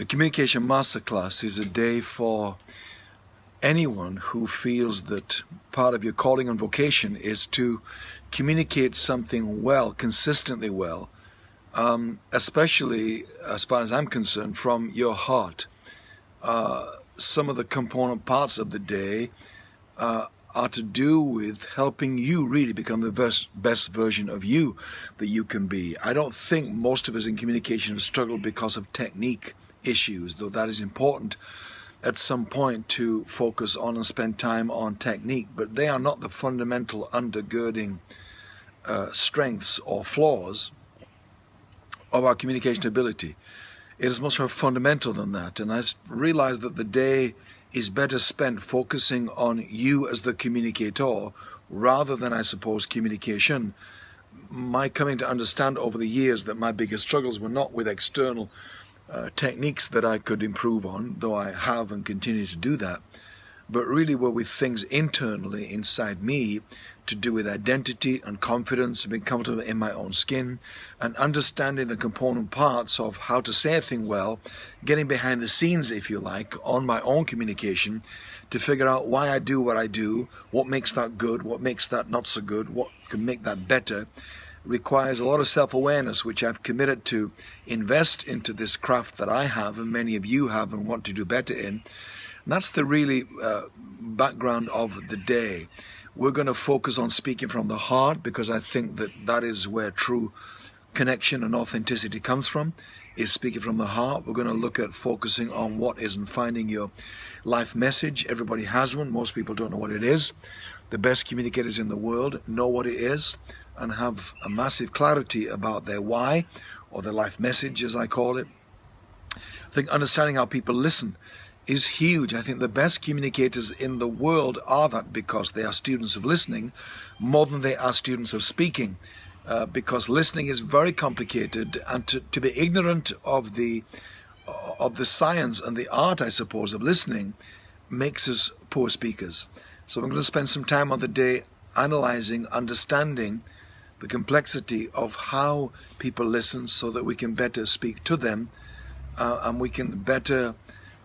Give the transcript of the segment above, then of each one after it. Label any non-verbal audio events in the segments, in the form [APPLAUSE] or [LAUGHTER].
The Communication Masterclass is a day for anyone who feels that part of your calling and vocation is to communicate something well, consistently well, um, especially as far as I'm concerned, from your heart. Uh, some of the component parts of the day uh, are to do with helping you really become the best, best version of you that you can be. I don't think most of us in communication have struggled because of technique issues, though that is important at some point to focus on and spend time on technique, but they are not the fundamental undergirding uh, strengths or flaws of our communication ability. It is much more fundamental than that, and I realize that the day is better spent focusing on you as the communicator rather than, I suppose, communication. My coming to understand over the years that my biggest struggles were not with external uh, techniques that I could improve on, though I have and continue to do that, but really were with things internally inside me to do with identity and confidence and being comfortable in my own skin and understanding the component parts of how to say a thing well, getting behind the scenes, if you like, on my own communication to figure out why I do what I do, what makes that good, what makes that not so good, what can make that better, requires a lot of self-awareness, which I've committed to invest into this craft that I have and many of you have and want to do better in. And that's the really uh, background of the day. We're going to focus on speaking from the heart because I think that that is where true connection and authenticity comes from, is speaking from the heart. We're going to look at focusing on what is and finding your life message. Everybody has one. Most people don't know what it is. The best communicators in the world know what it is and have a massive clarity about their why or their life message as I call it. I think understanding how people listen is huge. I think the best communicators in the world are that because they are students of listening more than they are students of speaking. Uh, because listening is very complicated and to, to be ignorant of the of the science and the art, I suppose, of listening makes us poor speakers. So I'm going to spend some time on the day analyzing, understanding the complexity of how people listen so that we can better speak to them uh, and we can better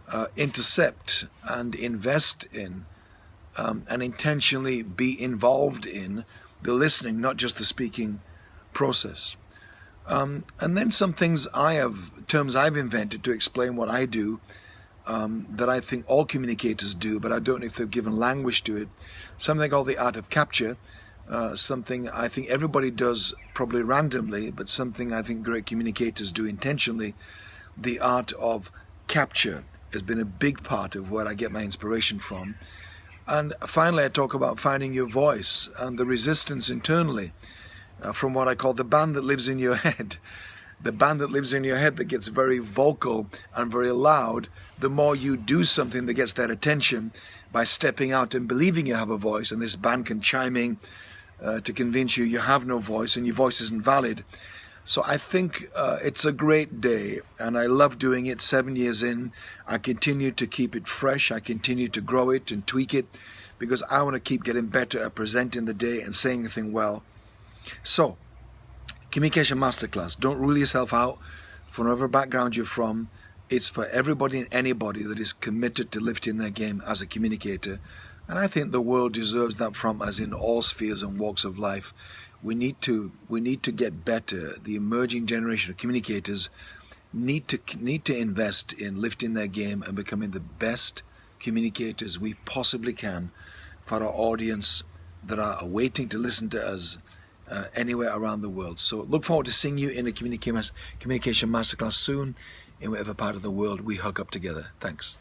uh, intercept and invest in um, and intentionally be involved in the listening, not just the speaking process. Um, and then some things I have, terms I've invented to explain what I do um, that I think all communicators do, but I don't know if they've given language to it. Something called the art of capture, uh, something I think everybody does probably randomly, but something I think great communicators do intentionally. The art of capture has been a big part of where I get my inspiration from. And finally, I talk about finding your voice and the resistance internally uh, from what I call the band that lives in your [LAUGHS] head. The band that lives in your head that gets very vocal and very loud, the more you do something that gets their attention by stepping out and believing you have a voice, and this band can chime in uh, to convince you you have no voice and your voice isn't valid. So I think uh, it's a great day and I love doing it seven years in. I continue to keep it fresh. I continue to grow it and tweak it because I want to keep getting better at presenting the day and saying the thing well. So, Communication Masterclass. Don't rule yourself out from whatever background you're from. It's for everybody and anybody that is committed to lifting their game as a communicator and I think the world deserves that from us in all spheres and walks of life. We need to we need to get better. The emerging generation of communicators need to need to invest in lifting their game and becoming the best communicators we possibly can for our audience that are waiting to listen to us uh, anywhere around the world. So look forward to seeing you in a communication masterclass soon in whatever part of the world we hug up together. Thanks.